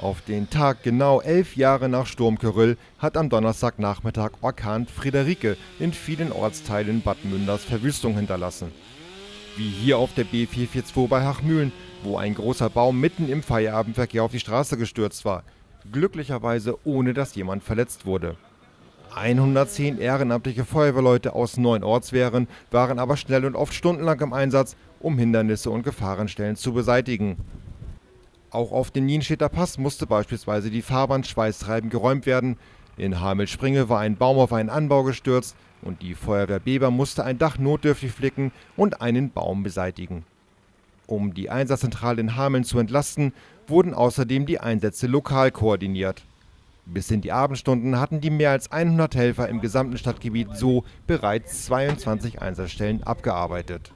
Auf den Tag genau elf Jahre nach Sturm Kyrill hat am Donnerstagnachmittag Orkan Friederike in vielen Ortsteilen Bad Münders Verwüstung hinterlassen. Wie hier auf der B442 bei Hachmühlen, wo ein großer Baum mitten im Feierabendverkehr auf die Straße gestürzt war. Glücklicherweise ohne dass jemand verletzt wurde. 110 ehrenamtliche Feuerwehrleute aus neun Ortswehren waren aber schnell und oft stundenlang im Einsatz, um Hindernisse und Gefahrenstellen zu beseitigen. Auch auf den Nienstädter Pass musste beispielsweise die Fahrbahn Schweißtreiben geräumt werden. In Hamelspringe war ein Baum auf einen Anbau gestürzt und die Feuerwehr Beber musste ein Dach notdürftig flicken und einen Baum beseitigen. Um die Einsatzzentrale in Hameln zu entlasten, wurden außerdem die Einsätze lokal koordiniert. Bis in die Abendstunden hatten die mehr als 100 Helfer im gesamten Stadtgebiet so bereits 22 Einsatzstellen abgearbeitet